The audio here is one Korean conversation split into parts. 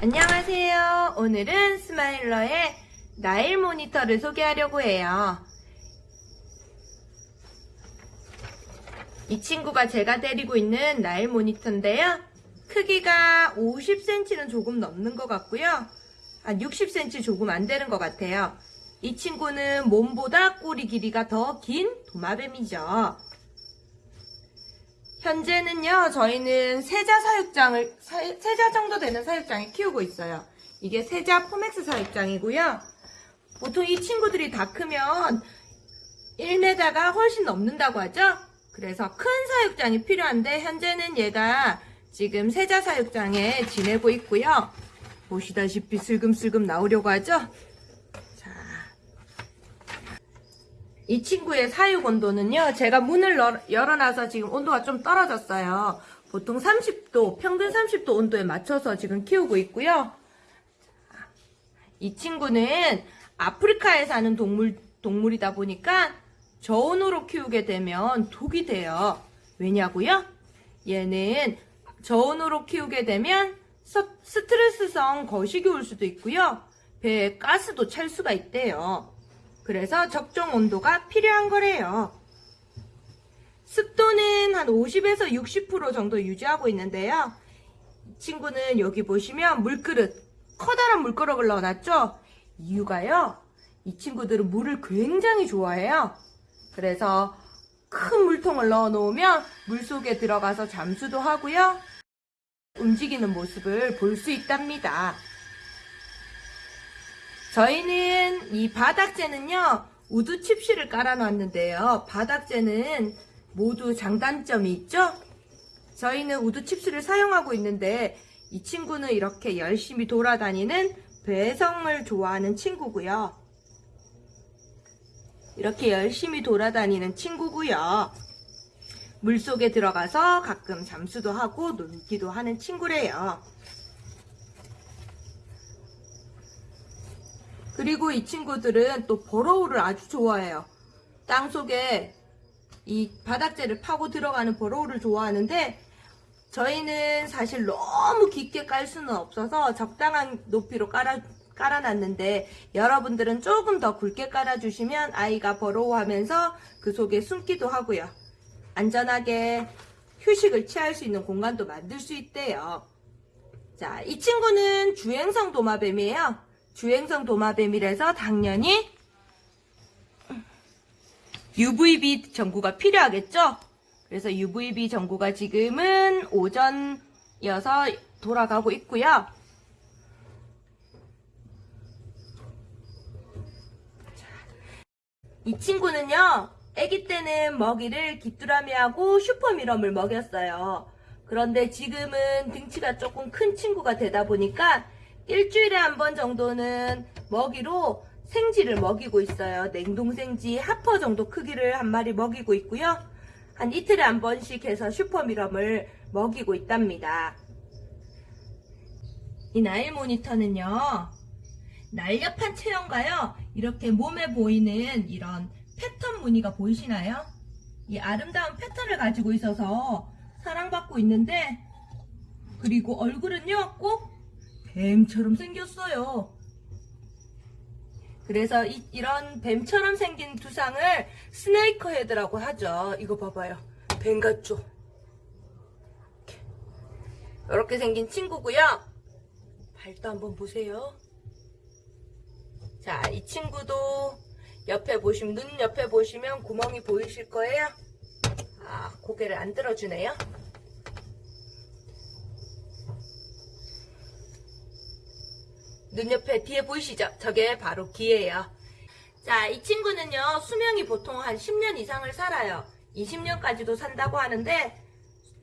안녕하세요. 오늘은 스마일러의 나일 모니터를 소개하려고 해요. 이 친구가 제가 데리고 있는 나일 모니터인데요. 크기가 50cm는 조금 넘는 것 같고요. 한 60cm 조금 안 되는 것 같아요. 이 친구는 몸보다 꼬리 길이가 더 긴 도마뱀이죠. 현재는요, 저희는 세자 사육장을, 사- 세자 정도 되는 사육장에 키우고 있어요. 이게 세자 포맥스 사육장이고요. 보통 이 친구들이 다 크면 1m가 훨씬 넘는다고 하죠? 그래서 큰 사육장이 필요한데, 현재는 얘가 지금 세자 사육장에 지내고 있고요. 보시다시피 슬금슬금 나오려고 하죠? 자. 이 친구의 사육 온도는요, 제가 문을 열- 열어놔서 지금 온도가 좀 떨어졌어요. 보통 30도, 평균 30도 온도에 맞춰서 지금 키우고 있고요. 이 친구는 아프리카에 사는 동물, 동물이다 보니까 저온으로 키우게 되면 독이 돼요. 왜냐고요? 얘는 저온으로 키우게 되면 서- 스트레스성 거식이 올 수도 있고요. 배에 가스도 찰 수가 있대요. 그래서 적정 온도가 필요한 거래요. 습도는 한 50에서 60% 정도 유지하고 있는데요. 이 친구는 여기 보시면 물그릇, 커다란 물그릇을 넣어놨죠? 이유가요. 이 친구들은 물을 굉장히 좋아해요. 그래서 큰 물통을 넣어 놓으면 물 속에 들어가서 잠수도 하고요. 움직이는 모습을 볼 수 있답니다. 저희는 이 바닥재는요, wood chip실을 깔아놨는데요. 바닥재는 모두 장단점이 있죠? 저희는 wood chip실을 사용하고 있는데, 이 친구는 이렇게 열심히 돌아다니는 배회성을 좋아하는 친구고요. 이렇게 열심히 돌아다니는 친구고요. 물속에 들어가서 가끔 잠수도 하고 놀기도 하는 친구래요. 그리고 이 친구들은 또 버러우를 아주 좋아해요. 땅 속에 이 바닥재를 파고 들어가는 버러우를 좋아하는데 저희는 사실 너무 깊게 깔 수는 없어서 적당한 높이로 깔아, 깔아놨는데 여러분들은 조금 더 굵게 깔아주시면 아이가 버러워하면서 그 속에 숨기도 하고요. 안전하게 휴식을 취할 수 있는 공간도 만들 수 있대요. 자, 이 친구는 주행성 도마뱀이에요. 주행성 도마뱀이라서 당연히 UVB 전구가 필요하겠죠? 그래서 UVB 전구가 지금은 오전이어서 돌아가고 있고요. 이 친구는요, 아기 때는 먹이를 귀뚜라미하고 슈퍼미럼을 먹였어요. 그런데 지금은 등치가 조금 큰 친구가 되다 보니까 일주일에 한 번 정도는 먹이로 생지를 먹이고 있어요. 냉동생지 하퍼 정도 크기를 한 마리 먹이고 있고요. 한 이틀에 한 번씩 해서 슈퍼미럼을 먹이고 있답니다. 이 나일 모니터는요. 날렵한 체형과요. 이렇게 몸에 보이는 이런 패턴 무늬가 보이시나요? 이 아름다운 패턴을 가지고 있어서 사랑받고 있는데 그리고 얼굴은요 꼭 뱀처럼 생겼어요. 그래서 이, 런 뱀처럼 생긴 두상을 스네이커 헤드라고 하죠. 이거 봐봐요. 뱀 같죠? 이렇게. 이렇게 생긴 친구고요. 발도 한번 보세요. 자, 이 친구도 옆에 보시면, 눈 옆에 보시면 구멍이 보이실 거예요. 아, 고개를 안 들어주네요. 눈 옆에 뒤에 보이시죠? 저게 바로 귀예요. 자, 이 친구는요, 수명이 보통 한 10년 이상을 살아요. 20년까지도 산다고 하는데,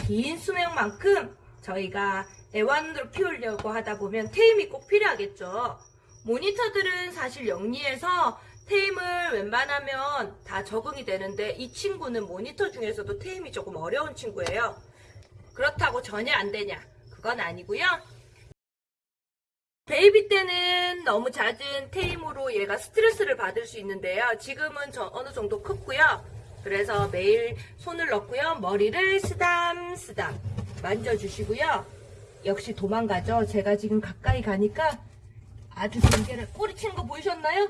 긴 수명만큼 저희가 애완으로 키우려고 하다 보면 tame이 꼭 필요하겠죠. 모니터들은 사실 영리해서 tame을 웬만하면 다 적응이 되는데 이 친구는 모니터 중에서도 tame이 조금 어려운 친구예요. 그렇다고 전혀 안 되냐? 그건 아니고요. 베이비 때는 너무 잦은 tame으로 얘가 스트레스를 받을 수 있는데요. 지금은 저 어느 정도 컸고요. 그래서 매일 손을 넣고요. 머리를 쓰담쓰담 만져주시고요. 역시 도망가죠. 제가 지금 가까이 가니까 아주 경계를 꼬리치는 거 보이셨나요?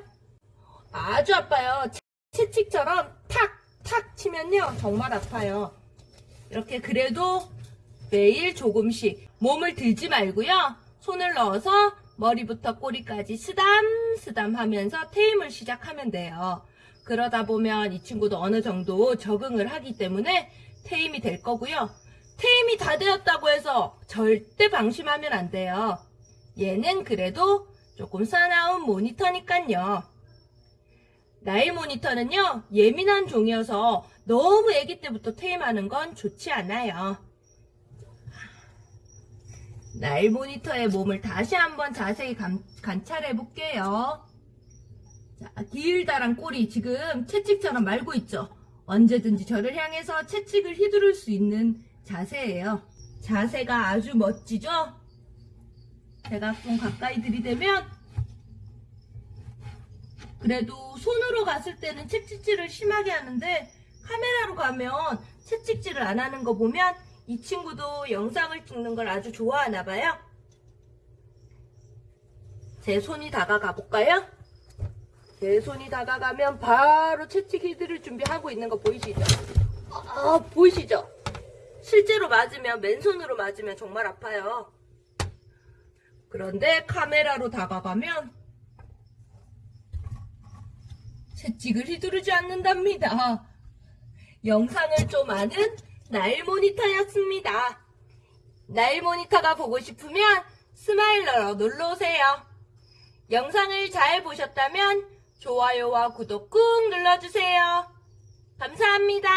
아주 아파요. 채- 채찍처럼 탁, 탁 치면요. 정말 아파요. 이렇게 그래도 매일 조금씩 몸을 들지 말고요. 손을 넣어서 머리부터 꼬리까지 쓰담쓰담 하면서 테임을 시작하면 돼요. 그러다 보면 이 친구도 어느 정도 적응을 하기 때문에 테임이 될 거고요. 테임이 다 되었다고 해서 절대 방심하면 안 돼요. 얘는 그래도 조금 사나운 모니터니깐요. 나일 모니터는요, 예민한 종이어서 너무 아기 때부터 테임하는 건 좋지 않아요. 나일 모니터의 몸을 다시 한번 자세히 감- 관찰해 볼게요. 자, 길다란 꼬리 지금 채찍처럼 말고 있죠? 언제든지 저를 향해서 채찍을 휘두를 수 있는 자세예요. 자세가 아주 멋지죠? 제가 좀 가까이 들이대면 그래도 손으로 갔을 때는 채찍질을 심하게 하는데 카메라로 가면 채찍질을 안 하는 거 보면 이 친구도 영상을 찍는 걸 아주 좋아하나 봐요. 제 손이 다가가 볼까요? 제 손이 다가가면 바로 채찍 휘두를 준비하고 있는 거 보이시죠? 아, 보이시죠? 실제로 맞으면 맨손으로 맞으면 정말 아파요. 그런데 카메라로 다가가면 채찍을 휘두르지 않는답니다. 영상을 좀 아는 나일 모니터였습니다. 나일 모니터가 보고 싶으면 스마일러로 눌러오세요. 영상을 잘 보셨다면 좋아요와 구독 꾹 눌러주세요. 감사합니다.